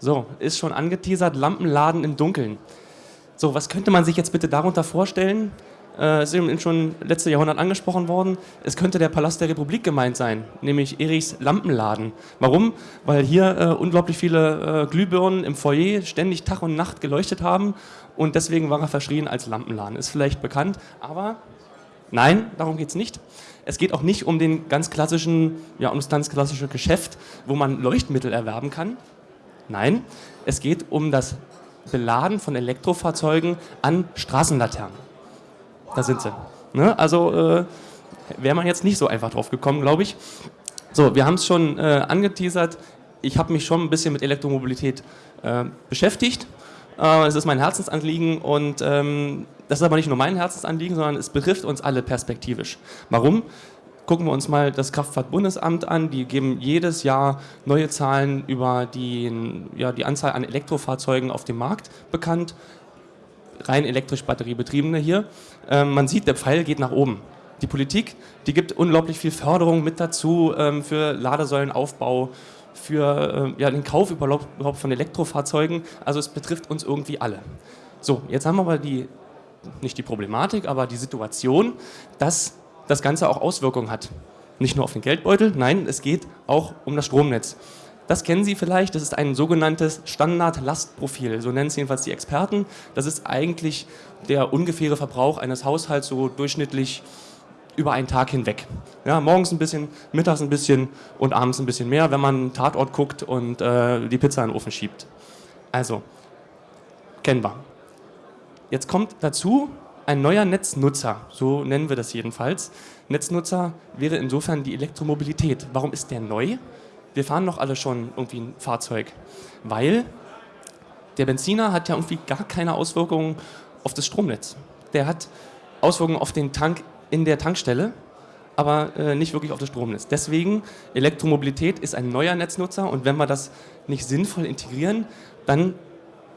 So, ist schon angeteasert, Lampenladen im Dunkeln. So, was könnte man sich jetzt bitte darunter vorstellen? Äh, ist eben schon letztes Jahrhundert angesprochen worden. Es könnte der Palast der Republik gemeint sein, nämlich Erichs Lampenladen. Warum? Weil hier äh, unglaublich viele äh, Glühbirnen im Foyer ständig Tag und Nacht geleuchtet haben und deswegen war er verschrien als Lampenladen. Ist vielleicht bekannt, aber nein, darum geht es nicht. Es geht auch nicht um den ganz klassischen, ja, um das ganz klassische Geschäft, wo man Leuchtmittel erwerben kann. Nein, es geht um das Beladen von Elektrofahrzeugen an Straßenlaternen. Da sind sie. Ne? Also äh, wäre man jetzt nicht so einfach drauf gekommen, glaube ich. So, wir haben es schon äh, angeteasert. Ich habe mich schon ein bisschen mit Elektromobilität äh, beschäftigt. Äh, es ist mein Herzensanliegen und ähm, das ist aber nicht nur mein Herzensanliegen, sondern es betrifft uns alle perspektivisch. Warum? Gucken wir uns mal das Kraftfahrtbundesamt an. Die geben jedes Jahr neue Zahlen über die, ja, die Anzahl an Elektrofahrzeugen auf dem Markt bekannt rein elektrisch batteriebetriebene hier. Ähm, man sieht, der Pfeil geht nach oben. Die Politik, die gibt unglaublich viel Förderung mit dazu ähm, für Ladesäulenaufbau, für äh, ja, den Kauf überhaupt, von Elektrofahrzeugen. Also es betrifft uns irgendwie alle. So, jetzt haben wir aber die, nicht die Problematik, aber die Situation, dass das Ganze auch Auswirkungen hat. Nicht nur auf den Geldbeutel, nein, es geht auch um das Stromnetz. Das kennen Sie vielleicht, das ist ein sogenanntes Standard-Lastprofil, so nennen es jedenfalls die Experten. Das ist eigentlich der ungefähre Verbrauch eines Haushalts so durchschnittlich über einen Tag hinweg. Ja, morgens ein bisschen, mittags ein bisschen und abends ein bisschen mehr, wenn man einen Tatort guckt und äh, die Pizza in den Ofen schiebt. Also, kennen wir. Jetzt kommt dazu ein neuer Netznutzer, so nennen wir das jedenfalls. Netznutzer wäre insofern die Elektromobilität. Warum ist der neu? wir fahren doch alle schon irgendwie ein Fahrzeug, weil der Benziner hat ja irgendwie gar keine Auswirkungen auf das Stromnetz. Der hat Auswirkungen auf den Tank in der Tankstelle, aber äh, nicht wirklich auf das Stromnetz. Deswegen, Elektromobilität ist ein neuer Netznutzer und wenn wir das nicht sinnvoll integrieren, dann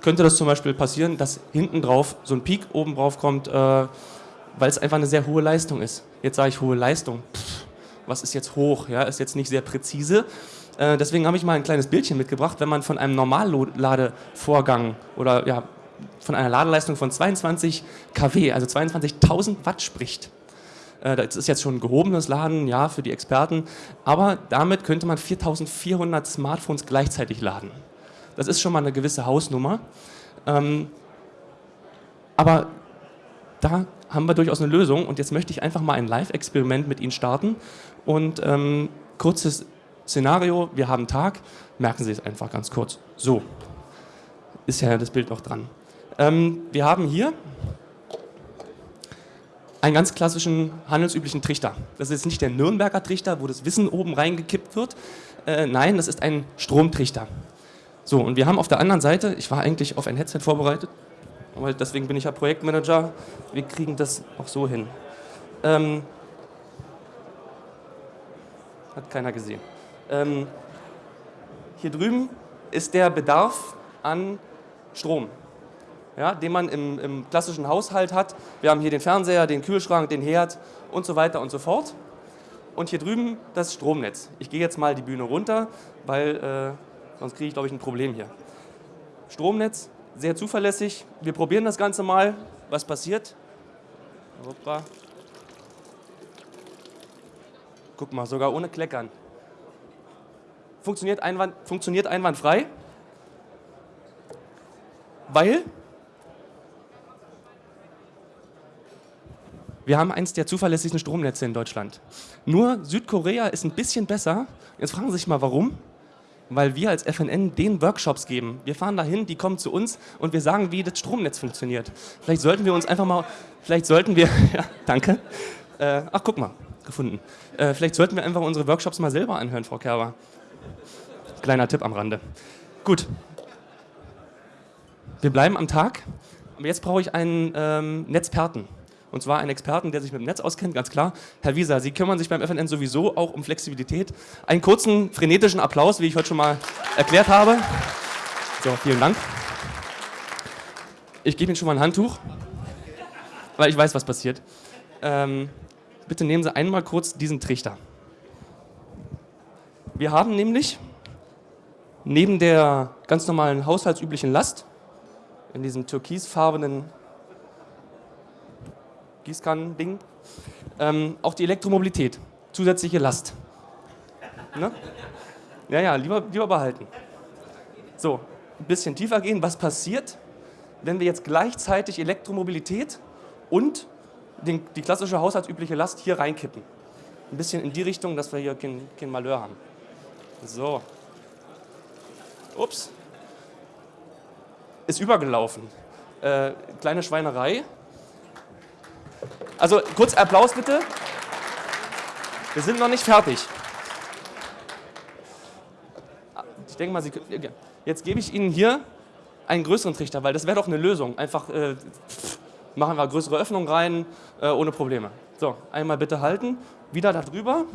könnte das zum Beispiel passieren, dass hinten drauf so ein Peak oben drauf kommt, äh, weil es einfach eine sehr hohe Leistung ist. Jetzt sage ich hohe Leistung. Pff, was ist jetzt hoch? Ja, ist jetzt nicht sehr präzise. Äh, deswegen habe ich mal ein kleines Bildchen mitgebracht. Wenn man von einem Normalladevorgang oder ja, von einer Ladeleistung von 22 kW, also 22.000 Watt spricht, äh, das ist jetzt schon ein gehobenes Laden, ja, für die Experten, aber damit könnte man 4.400 Smartphones gleichzeitig laden. Das ist schon mal eine gewisse Hausnummer. Ähm, aber da haben wir durchaus eine Lösung und jetzt möchte ich einfach mal ein Live-Experiment mit Ihnen starten und ähm, kurzes Szenario, wir haben Tag, merken Sie es einfach ganz kurz. So, ist ja das Bild noch dran. Ähm, wir haben hier einen ganz klassischen handelsüblichen Trichter. Das ist nicht der Nürnberger Trichter, wo das Wissen oben reingekippt wird. Äh, nein, das ist ein Stromtrichter. So, und wir haben auf der anderen Seite, ich war eigentlich auf ein Headset vorbereitet, aber deswegen bin ich ja Projektmanager, wir kriegen das auch so hin. Ähm, hat keiner gesehen. Ähm, hier drüben ist der Bedarf an Strom, ja, den man im, im, klassischen Haushalt hat. Wir haben hier den Fernseher, den Kühlschrank, den Herd und so weiter und so fort. Und hier drüben das Stromnetz. Ich gehe jetzt mal die Bühne runter, weil äh, sonst kriege ich, glaube ich, ein Problem hier. Stromnetz, sehr zuverlässig. Wir probieren das Ganze mal, was passiert. Hoppa. Guck mal, sogar ohne Kleckern funktioniert, einwand, funktioniert einwandfrei, weil wir haben eins der zuverlässigsten Stromnetze in Deutschland. Nur Südkorea ist ein bisschen besser. Jetzt fragen Sie sich mal, warum? Weil wir als FNN den Workshops geben. Wir fahren dahin, die kommen zu uns und wir sagen, wie das Stromnetz funktioniert. Vielleicht sollten wir uns einfach mal, vielleicht sollten wir, ja, danke. Äh, ach, guck mal, gefunden. Äh, vielleicht sollten wir einfach unsere Workshops mal selber anhören, Frau Kerber. Kleiner Tipp am Rande. Gut. Wir bleiben am Tag. Aber jetzt brauche ich einen ähm, Netzperten. Und zwar einen Experten, der sich mit dem Netz auskennt, ganz klar. Herr Wieser, Sie kümmern sich beim FNN sowieso auch um Flexibilität. Einen kurzen, frenetischen Applaus, wie ich heute schon mal erklärt habe. So, vielen Dank. Ich gebe Ihnen schon mal ein Handtuch, weil ich weiß, was passiert. Ähm, bitte nehmen Sie einmal kurz diesen Trichter. Wir haben nämlich neben der ganz normalen haushaltsüblichen Last, in diesem türkisfarbenen Gießkannen-Ding, ähm, auch die Elektromobilität, zusätzliche Last. Ne? Ja, ja, lieber, lieber behalten. So, ein bisschen tiefer gehen. Was passiert, wenn wir jetzt gleichzeitig Elektromobilität und den, die klassische haushaltsübliche Last hier reinkippen? Ein bisschen in die Richtung, dass wir hier kein, kein Malheur haben. So. Ups. Ist übergelaufen. Äh, kleine Schweinerei. Also kurz Applaus bitte. Wir sind noch nicht fertig. Ich denke mal, Sie, jetzt gebe ich Ihnen hier einen größeren Trichter, weil das wäre doch eine Lösung. Einfach äh, machen wir größere Öffnung rein, äh, ohne Probleme. So, einmal bitte halten, wieder darüber.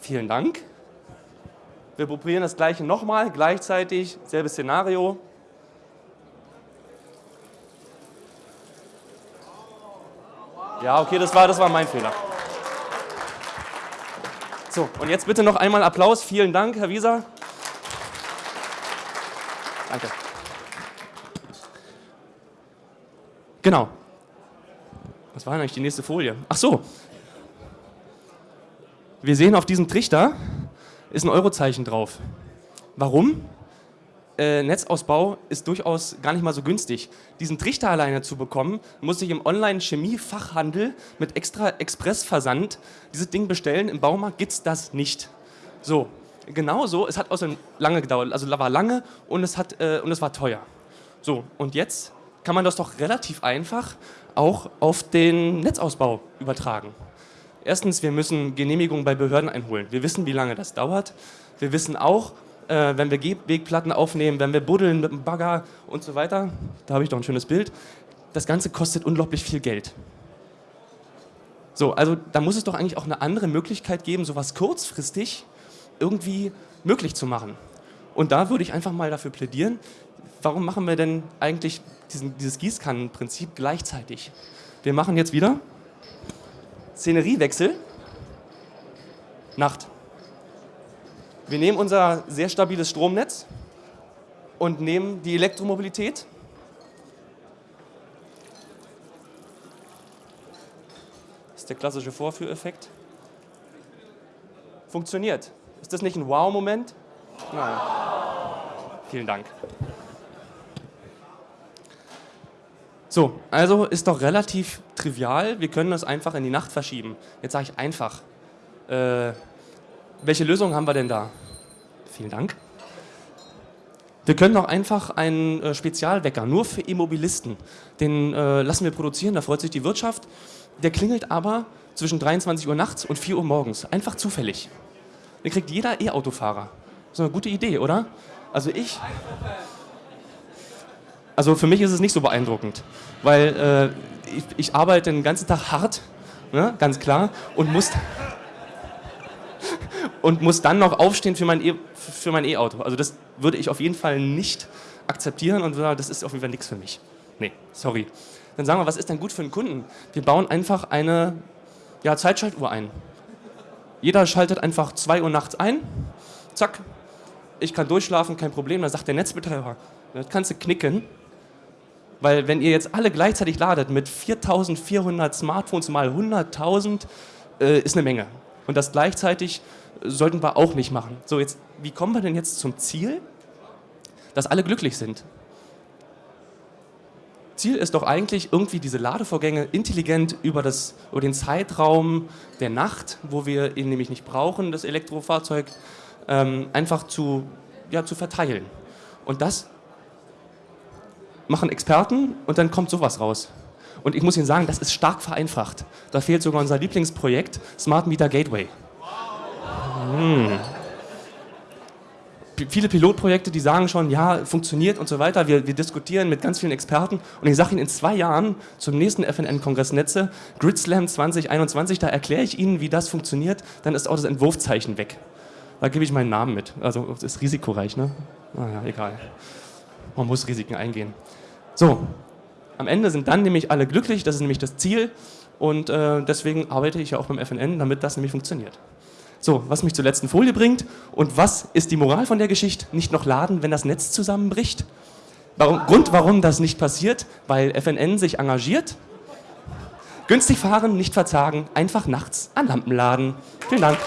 Vielen Dank. Wir probieren das gleiche nochmal, gleichzeitig, selbes Szenario. Ja, okay, das war, das war mein Fehler. So, und jetzt bitte noch einmal Applaus. Vielen Dank, Herr Wieser. Danke. Genau. Was war denn eigentlich die nächste Folie? Ach so. Wir sehen auf diesem Trichter ist ein Eurozeichen drauf. Warum? Äh, Netzausbau ist durchaus gar nicht mal so günstig. Diesen Trichter alleine zu bekommen, muss ich im Online-Chemie-Fachhandel mit extra Expressversand dieses Ding bestellen. Im Baumarkt gibt es das nicht. So, genauso, es hat außerdem lange gedauert, also war lange und es, hat, äh, und es war teuer. So, und jetzt kann man das doch relativ einfach auch auf den Netzausbau übertragen. Erstens, wir müssen Genehmigungen bei Behörden einholen. Wir wissen, wie lange das dauert. Wir wissen auch, äh, wenn wir Wegplatten aufnehmen, wenn wir buddeln mit dem Bagger und so weiter, da habe ich doch ein schönes Bild, das Ganze kostet unglaublich viel Geld. So, also da muss es doch eigentlich auch eine andere Möglichkeit geben, sowas kurzfristig irgendwie möglich zu machen. Und da würde ich einfach mal dafür plädieren, warum machen wir denn eigentlich diesen, dieses Gießkannenprinzip gleichzeitig? Wir machen jetzt wieder Szeneriewechsel, Nacht. Wir nehmen unser sehr stabiles Stromnetz und nehmen die Elektromobilität. Das ist der klassische Vorführeffekt. Funktioniert. Ist das nicht ein Wow-Moment? Nein. Vielen Dank. So, also ist doch relativ trivial. Wir können das einfach in die Nacht verschieben. Jetzt sage ich einfach. Äh, welche Lösung haben wir denn da? Vielen Dank. Wir können doch einfach einen äh, Spezialwecker, nur für Immobilisten. Den äh, lassen wir produzieren, da freut sich die Wirtschaft. Der klingelt aber zwischen 23 Uhr nachts und 4 Uhr morgens. Einfach zufällig. Den kriegt jeder E-Autofahrer. So eine gute Idee, oder? Also ich... Also für mich ist es nicht so beeindruckend, weil äh, ich, ich, arbeite den ganzen Tag hart, ne, ganz klar, und muss und muss dann noch aufstehen für mein e, E-Auto. also das würde ich auf jeden Fall nicht akzeptieren und das ist auf jeden Fall nichts für mich. Nee, sorry. Dann sagen wir, was ist denn gut für einen Kunden? Wir bauen einfach eine ja, Zeitschaltuhr ein. Jeder schaltet einfach 2 Uhr nachts ein, zack, ich kann durchschlafen, kein Problem. Dann sagt der Netzbetreiber, das kannst du knicken, weil wenn ihr jetzt alle gleichzeitig ladet mit 4400 Smartphones mal 100.000, äh, ist eine Menge. Und das gleichzeitig sollten wir auch nicht machen. So, jetzt, wie kommen wir denn jetzt zum Ziel, dass alle glücklich sind? Ziel ist doch eigentlich irgendwie diese Ladevorgänge intelligent über, das, über den Zeitraum der Nacht, wo wir ihn nämlich nicht brauchen, das Elektrofahrzeug, ähm, einfach zu, ja, zu verteilen. Und das machen Experten und dann kommt sowas raus. Und ich muss Ihnen sagen, das ist stark vereinfacht. Da fehlt sogar unser Lieblingsprojekt Smart Meter Gateway. Hm. Viele Pilotprojekte, die sagen schon, ja, funktioniert und so weiter. Wir, wir diskutieren mit ganz vielen Experten und ich sage Ihnen in zwei Jahren zum nächsten FNN-Kongress Netze, GridSlam 2021, da erkläre ich Ihnen, wie das funktioniert, dann ist auch das Entwurfzeichen weg. Da gebe ich meinen Namen mit. Also ist risikoreich, ne? Naja, egal. Man muss Risiken eingehen. So, am Ende sind dann nämlich alle glücklich, das ist nämlich das Ziel und äh, deswegen arbeite ich ja auch beim FNN, damit das nämlich funktioniert. So, was mich zur letzten Folie bringt. Und was ist die Moral von der Geschichte? Nicht noch laden, wenn das Netz zusammenbricht? Warum, Grund, warum das nicht passiert? Weil FNN sich engagiert. Günstig fahren, nicht verzagen, einfach nachts an Lampen laden. Vielen Dank.